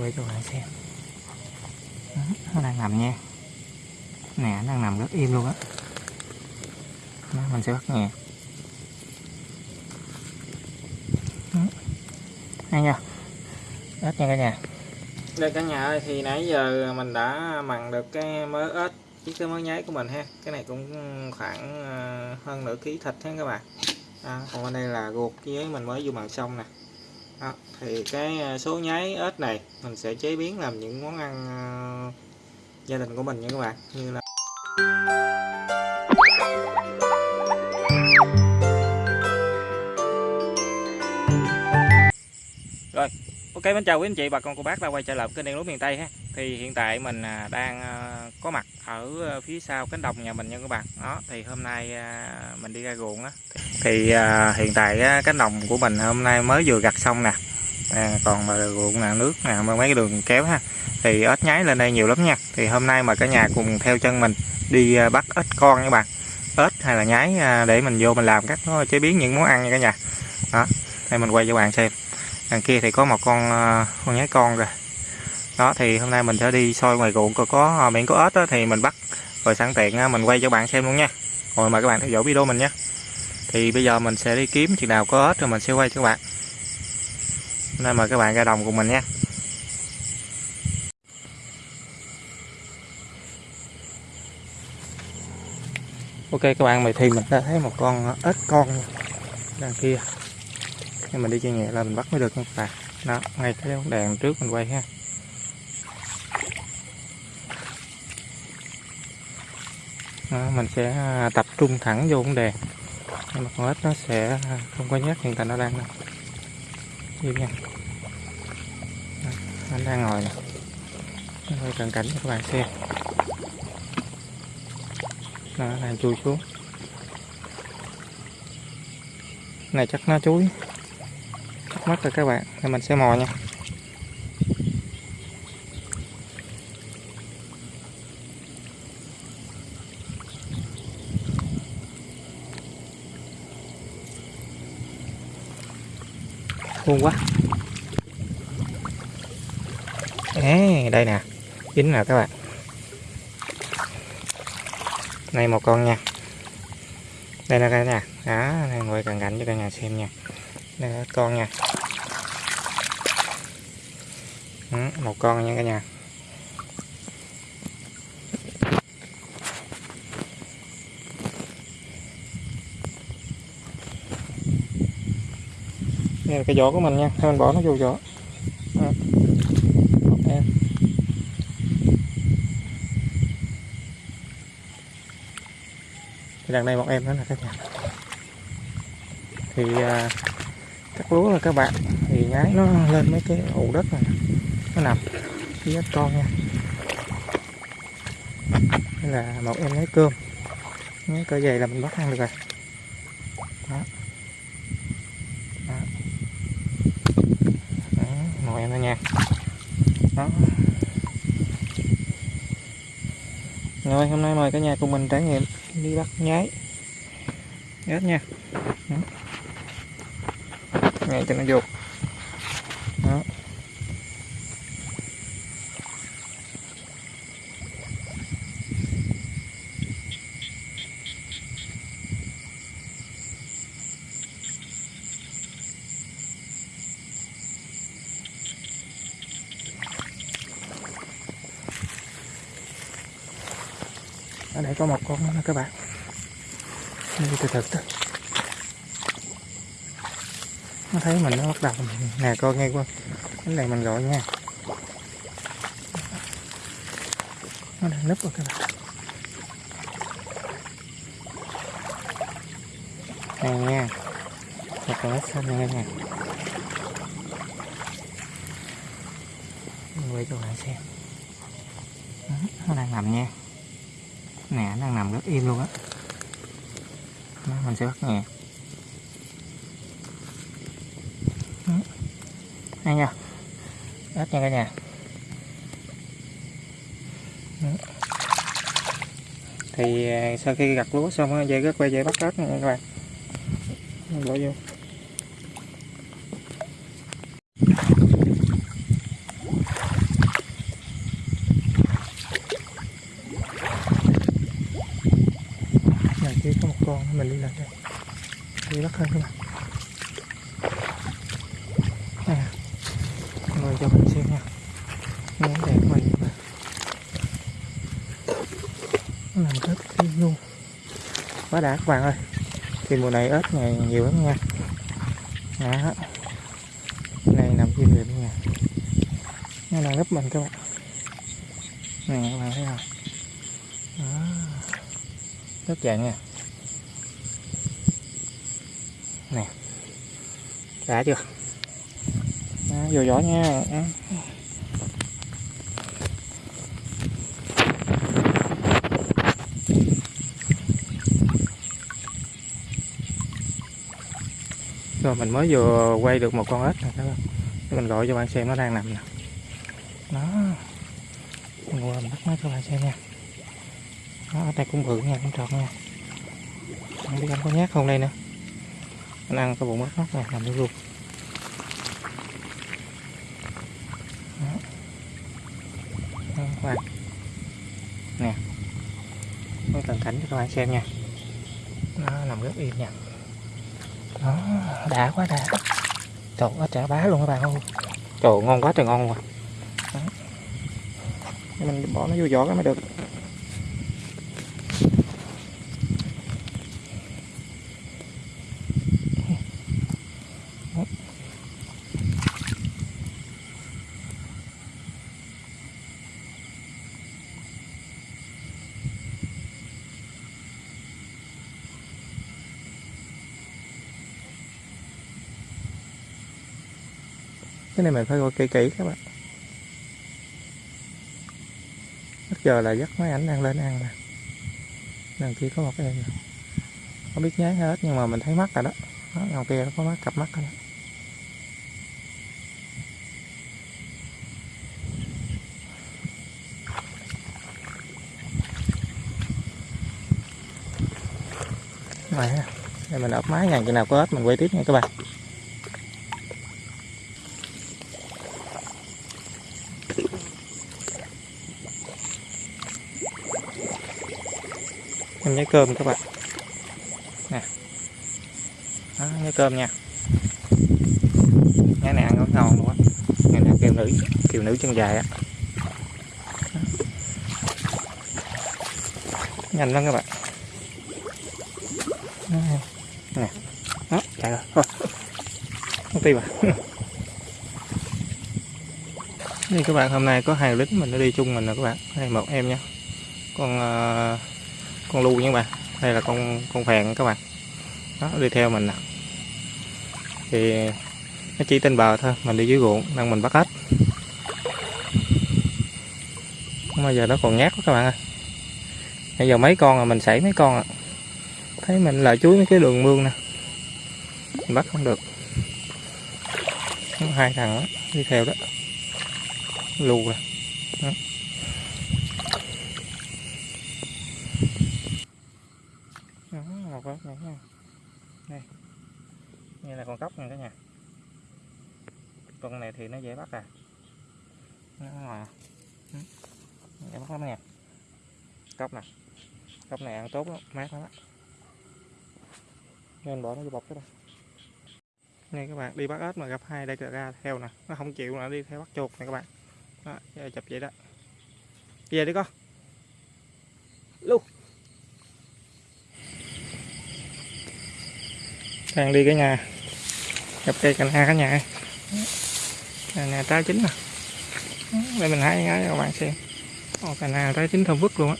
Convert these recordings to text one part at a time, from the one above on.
quay cho bạn xem. Đó, nó đang nằm nha. Nè nó đang nằm rất im luôn á. Mình sẽ bắt nhẹ Đó. hay nha. Ếch nha cả nhà. Đây cả nhà ơi thì nãy giờ mình đã mặn được cái mớ ếch với cái mớ nháy của mình ha. Cái này cũng khoảng ờ, hơn nửa ký thịt ha các bạn. Đó, còn bên đây là ruột với mình mới vô mặn xong nè à, thì cái à, số nháy ếch này mình sẽ chế biến làm những món ăn à, gia đình của mình nha các bạn như là ok mình chào quý anh chị bà con cô bác đã quay trở lại kênh đen lúa miền tây ha. Thì hiện tại mình à, đang à, có mặt ở à, phía sau cánh đồng nhà mình nha các bạn. Đó thì hôm nay mình đi ra ruộng á. Thì hiện tại cánh đồng của mình hôm nay mới vừa gặt xong nè. À, còn ruộng nè, nước nè mấy cái đường kéo ha. Thì ếch nhái lên đây nhiều lắm nha. Thì hôm nay mà cả nhà cùng theo chân mình đi bắt ếch con nha các bạn. Ếch hay là nhái để mình vô mình làm các chế biến những món ăn nha cả nhà. Đó đây mình quay cho bạn xem đằng kia thì có một con ờ, con nhái con rồi đó thì hôm nay mình sẽ đi soi ngoài ruộng coi có ờ, biển có ếch đó, thì mình bắt rồi sẵn tiện ờ, mình quay cho bạn xem luôn nha. Rồi mời các bạn theo dõi video mình nhé. Thì bây giờ mình sẽ đi kiếm chừng nào có ếch rồi mình sẽ quay cho các bạn. Hôm nay mời các bạn ra đồng cùng mình nha. Ok các bạn mày thì mình đã thấy một con ếch con đằng kia nhưng mình đi chơi nhẹ là mình bắt mới được nha các bạn đó ngay cái bóng đèn trước mình quay ha. Đó, mình sẽ à, tập trung thẳng vô bóng đèn nhưng mà con ếch nó sẽ à, không có nhát hiện tại nó đang im nha. Đó, anh đang ngồi nè. Hơi cận cảnh cho các bạn xem. Nó đang chui xuống. Này chắc nó chuối chắc mất rồi các bạn. Thì mình sẽ mò nha. Khôn quá. À, đây nè. Dính nè các bạn. Này một con nha. Đây là cái nhà đó này ngồi cận cảnh cho cả nhà xem nha đây là con nha. Ừ, một con nha cả nhà. Đây là cái vỏ của mình nha thôi mình bỏ nó vô vỏ ừ. em thì đằng đây một em nữa là các nhà. Thì uh, cắt lúa là các bạn. Thì nhái nó lên mấy cái ụ đất này. Nó nằm phía con nha. Đây là một em lấy cơm. Nhái cỡ dày là mình bắt ăn được rồi. Đó. Đó, đó một em thôi nha. Đó. Rồi hôm nay mời cả nhà cùng mình trải nghiệm đi bắt nhái. Hết nha. Đó ngay cho nó vô. Đó. Ở đây có một con nữa các bạn. Đi từ từ từ nó thấy mình nó bắt đầu nè, coi nghe qua cái này mình gọi nha. Nó đang nấp rồi các bạn này nha. Một con ếch xanh nha nha mình quay cho bạn xem. Ừ, nó đang nằm nha. Nè, nó đang nằm rất im luôn á. Mình sẽ bắt nhẹ nha nha. Hết nha cả nhà. Thì à, sau khi gặt lúa xong dây rất quay dễ bắt ớt nha các bạn. Bỏ vô. Này kia có một con mình đi lại đây. Đi bắt hơn các bạn. Làm nằm rất kỹ luôn. Quá đã các bạn ơi. Thì mùa này ếch ngày nhiều lắm nha. Đó. Này nằm trên biển nha. Nó là nấp mình các bạn. Nè các bạn thấy không? Đó. Rất dạng nha. Nè. Đã chưa? Đó, vô gió nha đó rồi mình mới vừa quay được một con ếch này các bạn. Để mình gọi cho bạn xem nó đang nằm nè. Nó, mình qua mình bắt nó cho bạn xem nha. Nó ở đây cũng bự nha cũng tròn nha. Không biết anh có nhát không đây nữa anh ăn cái bụng mắt nó này nằm nó luôn. Đó. Đó, các bạn. Nè. Có tận cảnh cho các bạn xem nha. Nó nằm rất yên nha đó đã quá đã. Trời ơi chả bá luôn các bạn ơi. Trời ngon quá trời ngon. Để mình bỏ nó vô giỏ cái mới được Đó cái này mình phải coi kỹ kỹ các bạn. Bây giờ là dắt máy ảnh đang lên ăn nè. Đằng kia có một cái em không biết nháy hết, nhưng mà mình thấy mắt rồi đó. Đó, đằng kia nó có mắt cặp mắt rồi đó. Đây mình ấp máy ngàn chừng nào có hết mình quay tiếp nha các bạn. Mình nhai cơm các bạn. Nè. Đó, nhai cơm nha. Nhai này ăn rất ngon luôn á này là kiều nữ kiều nữ chân dài á. Nhanh lắm các bạn. Đó, nè. Đó chạy rồi. Thôi. Không tìm à đây các bạn hôm nay có hai lính mình nó đi chung mình nè các bạn. Đây một em nha. Con uh, con lu nha các bạn. Đây là con con phèn các bạn. Nó đi theo mình nè. Thì nó chỉ trên bờ thôi mình đi dưới ruộng đang mình bắt hết mà giờ nó còn nhát quá các bạn ơi. Bây giờ mấy con à mình sảy mấy con à. Thấy mình là chuối mấy cái đường mương nè. Mình bắt không được. Hai thằng đó, đi theo đó. Lù nè Đó. Đó, một con này nha đây đây là con cóc nha cả nhà con này thì nó dễ bắt à. Nó ngoài à. Ừ. Dễ bắt lắm nè. Cốc nè. Cốc này ăn tốt lắm, mát lắm á. Nên bỏ nó vô bọc cái đây nghe các bạn, đi bắt ếch mà gặp hai đây ra theo nè. Nó không chịu nữa, đi theo bắt chuột nè các bạn. Đó, giờ chụp vậy đó. Về đi con. Luôn đang đi cái nhà. Gặp cây cành ha cả nhà này nè trái chín nè. Đây mình hái cái cho các bạn xem. Ồ, cà ha trái chín thơm vứt luôn á.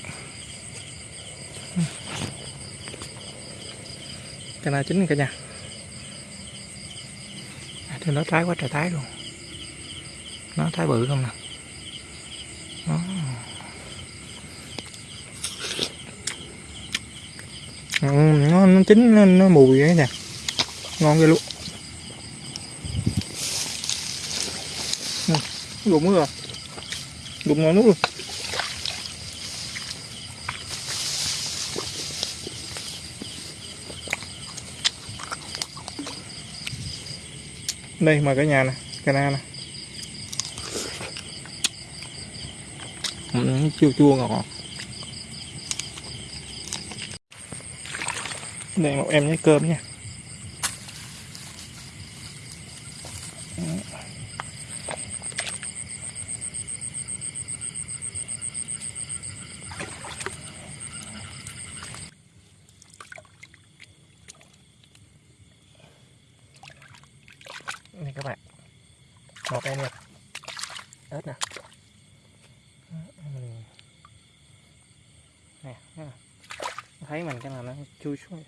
Cà ha chín cả nhà. À, thì nó trái quá trời trái luôn. Nó trái bự không nè. Ừ, nó, nó chín nó, nó mùi vậy nè ngon ghê luôn. Đúng rồi đúng ngon nước luôn đây mời cả nhà nè na nè ừ, chua chua ngọt đây một em nhé cơm nha này các bạn một em nè ớt nè Mình- nè nè thấy mình cái là nó chui xuống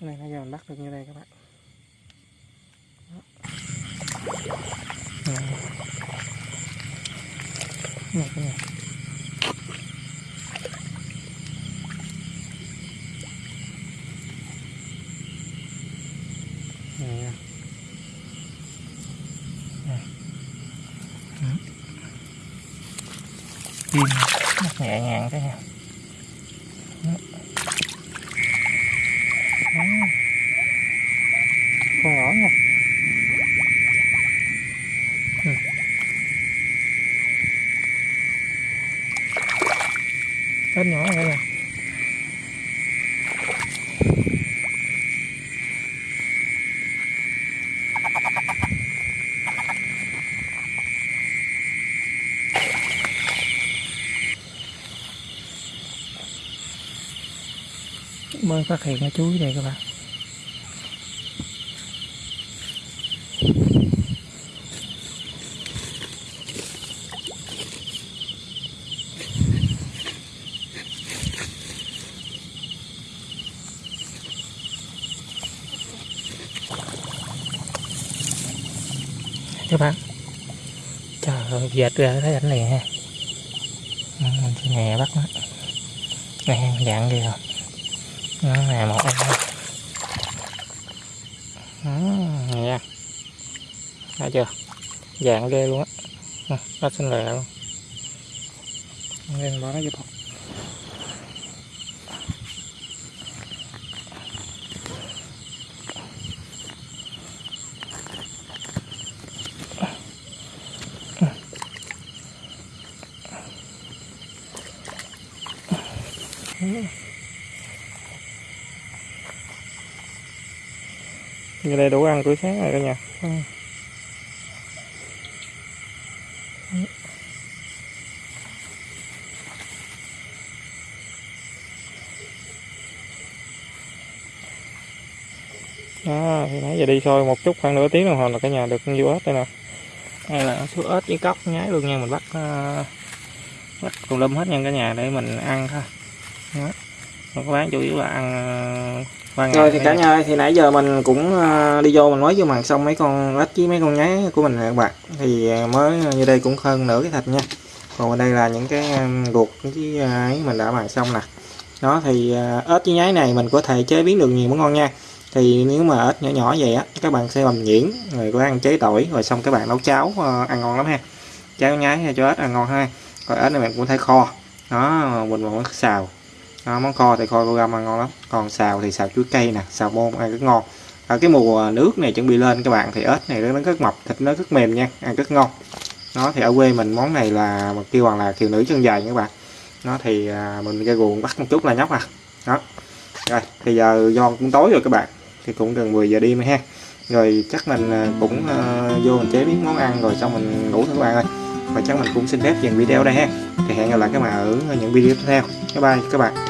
này bây giờ mình bắt được như đây các bạn Đó. Đó. Đó. Đó. Đó. Nè. Nè. Ừ chim rất nhẹ nhàng thế nha Đó. Đó. con nhỏ nha Ừ. Ếch nhỏ vậy nè mới phát hiện cái chuối đây các bạn. Các bạn. Trời ơi dệt ra thấy ảnh liền ha. Ừ, Mình sẽ nhẹ bắt nó nè dạng ghê rồi nó nè một em. Đó, nè. Thấy chưa? Dạng ghê luôn á. Nó xinh lẹ luôn. Nên bỏ nó vô bọc như đây đủ ăn tuổi sáng rồi cả nhà đó thì nãy giờ đi sôi một chút khoảng nửa tiếng đồng hồ là cả nhà được con ếch đây nè. Đây là số ếch với cóc nhái luôn nha mình bắt uh, bắt cùng lâm hết nha cả nhà để mình ăn thôi đó. Còn bán chủ yếu là ăn ngày. Rồi thì cả nhà ơi, thì nãy giờ mình cũng ờ, đi vô mình mới vô mặt xong mấy con ếch với mấy con nháy của mình các bạn. Thì ờ, mới như đây cũng hơn nửa cái thịt nha. Còn ở đây là những cái ờ, ruột với ấy mình đã màn xong nè. Đó thì ớt ếch với nháy này mình có thể chế biến được nhiều món ngon nha. Thì nếu mà ếch nhỏ nhỏ vậy á các bạn sẽ làm nhuyễn rồi có ăn chế tỏi rồi xong các bạn nấu cháo ăn ngon lắm ha. Cháo nháy hay cho ếch ăn ngon ha. Còn ếch này mình cũng thể kho. Đó mình còn xào đó, món kho thì kho cô găm ăn ngon lắm. Còn xào thì xào chuối cây nè xào bông ăn rất ngon. Ở cái mùa nước này chuẩn bị lên các bạn thì ếch này nó rất mập thịt nó rất mềm nha ăn rất ngon. Nó thì ở quê mình món này là mà kêu bằng là kiều nữ chân dài nha các bạn. Nó thì à, mình ra ruộng bắt một chút là nhóc à. Đó. Rồi thì giờ do cũng tối rồi các bạn thì cũng gần 10 giờ đêm ha. Rồi chắc mình à, cũng uh, vô mình chế biến món ăn rồi xong mình ngủ thôi các bạn ơi. Và chắc mình cũng xin phép dừng video đây ha. Thì hẹn gặp lại các bạn ở những video tiếp theo. Bye bye các bạn.